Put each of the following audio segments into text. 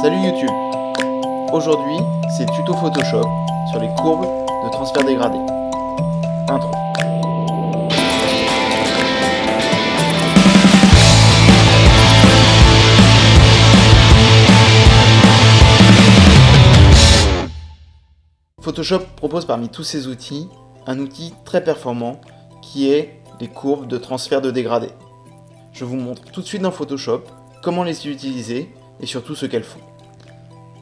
Salut YouTube Aujourd'hui, c'est tuto Photoshop sur les courbes de transfert dégradé. Intro. Photoshop propose parmi tous ces outils un outil très performant qui est les courbes de transfert de dégradé. Je vous montre tout de suite dans Photoshop comment les utiliser et surtout ce qu'elles font.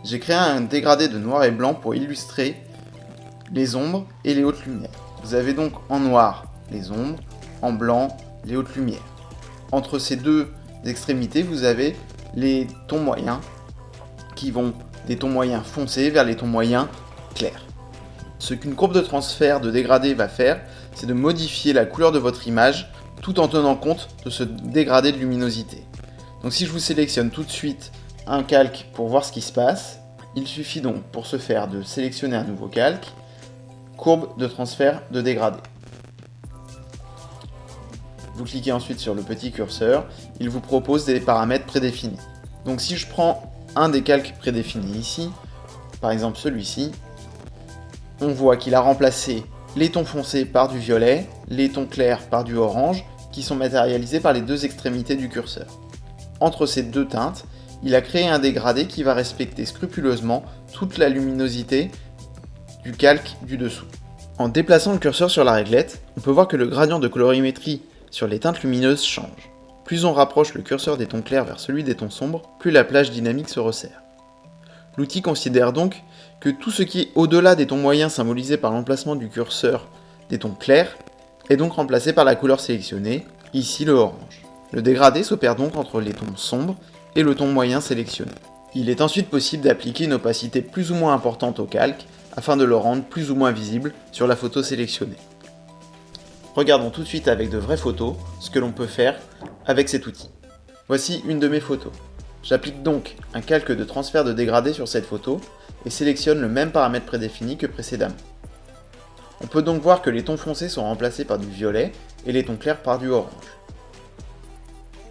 J'ai créé un dégradé de noir et blanc pour illustrer les ombres et les hautes lumières. Vous avez donc en noir les ombres, en blanc les hautes lumières. Entre ces deux extrémités, vous avez les tons moyens qui vont des tons moyens foncés vers les tons moyens clairs. Ce qu'une courbe de transfert de dégradé va faire, c'est de modifier la couleur de votre image tout en tenant compte de ce dégradé de luminosité. Donc si je vous sélectionne tout de suite un calque pour voir ce qui se passe, il suffit donc pour ce faire de sélectionner un nouveau calque, courbe de transfert de dégradé. Vous cliquez ensuite sur le petit curseur, il vous propose des paramètres prédéfinis. Donc si je prends un des calques prédéfinis ici, par exemple celui-ci, on voit qu'il a remplacé les tons foncés par du violet, les tons clairs par du orange, qui sont matérialisés par les deux extrémités du curseur. Entre ces deux teintes, il a créé un dégradé qui va respecter scrupuleusement toute la luminosité du calque du dessous. En déplaçant le curseur sur la réglette, on peut voir que le gradient de colorimétrie sur les teintes lumineuses change. Plus on rapproche le curseur des tons clairs vers celui des tons sombres, plus la plage dynamique se resserre. L'outil considère donc que tout ce qui est au-delà des tons moyens symbolisés par l'emplacement du curseur des tons clairs est donc remplacé par la couleur sélectionnée, ici le orange. Le dégradé s'opère donc entre les tons sombres et le ton moyen sélectionné. Il est ensuite possible d'appliquer une opacité plus ou moins importante au calque afin de le rendre plus ou moins visible sur la photo sélectionnée. Regardons tout de suite avec de vraies photos ce que l'on peut faire avec cet outil. Voici une de mes photos. J'applique donc un calque de transfert de dégradé sur cette photo et sélectionne le même paramètre prédéfini que précédemment. On peut donc voir que les tons foncés sont remplacés par du violet et les tons clairs par du orange.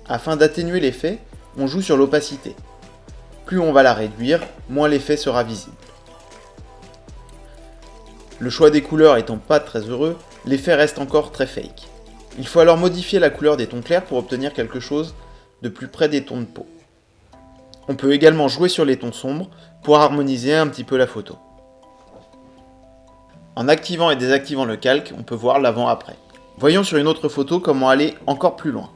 Afin d'atténuer l'effet, on joue sur l'opacité. Plus on va la réduire, moins l'effet sera visible. Le choix des couleurs étant pas très heureux, l'effet reste encore très fake. Il faut alors modifier la couleur des tons clairs pour obtenir quelque chose de plus près des tons de peau. On peut également jouer sur les tons sombres pour harmoniser un petit peu la photo. En activant et désactivant le calque, on peut voir l'avant-après. Voyons sur une autre photo comment aller encore plus loin.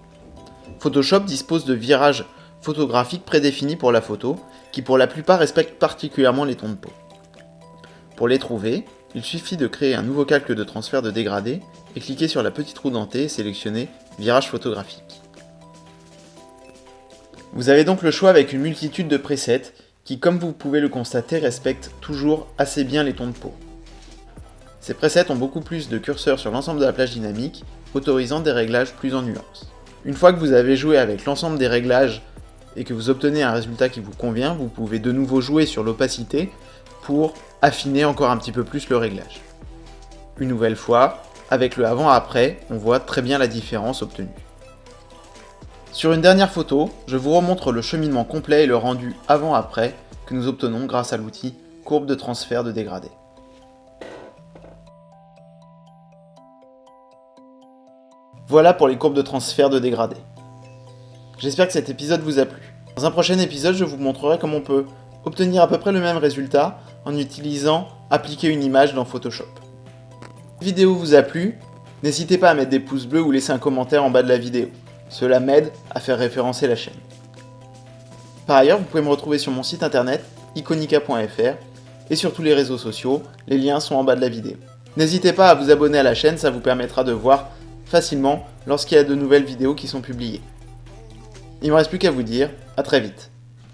Photoshop dispose de virages photographiques prédéfinis pour la photo, qui pour la plupart respectent particulièrement les tons de peau. Pour les trouver, il suffit de créer un nouveau calque de transfert de dégradé et cliquer sur la petite roue dentée et sélectionner Virage photographique. Vous avez donc le choix avec une multitude de presets qui, comme vous pouvez le constater, respectent toujours assez bien les tons de peau. Ces presets ont beaucoup plus de curseurs sur l'ensemble de la plage dynamique, autorisant des réglages plus en nuances. Une fois que vous avez joué avec l'ensemble des réglages et que vous obtenez un résultat qui vous convient, vous pouvez de nouveau jouer sur l'opacité pour affiner encore un petit peu plus le réglage. Une nouvelle fois, avec le avant-après, on voit très bien la différence obtenue. Sur une dernière photo, je vous remontre le cheminement complet et le rendu avant-après que nous obtenons grâce à l'outil courbe de transfert de dégradé. Voilà pour les courbes de transfert de dégradé. J'espère que cet épisode vous a plu. Dans un prochain épisode, je vous montrerai comment on peut obtenir à peu près le même résultat en utilisant appliquer une image dans Photoshop. Si la vidéo vous a plu, n'hésitez pas à mettre des pouces bleus ou laisser un commentaire en bas de la vidéo. Cela m'aide à faire référencer la chaîne. Par ailleurs, vous pouvez me retrouver sur mon site internet iconica.fr et sur tous les réseaux sociaux, les liens sont en bas de la vidéo. N'hésitez pas à vous abonner à la chaîne, ça vous permettra de voir facilement lorsqu'il y a de nouvelles vidéos qui sont publiées. Il ne me reste plus qu'à vous dire, à très vite.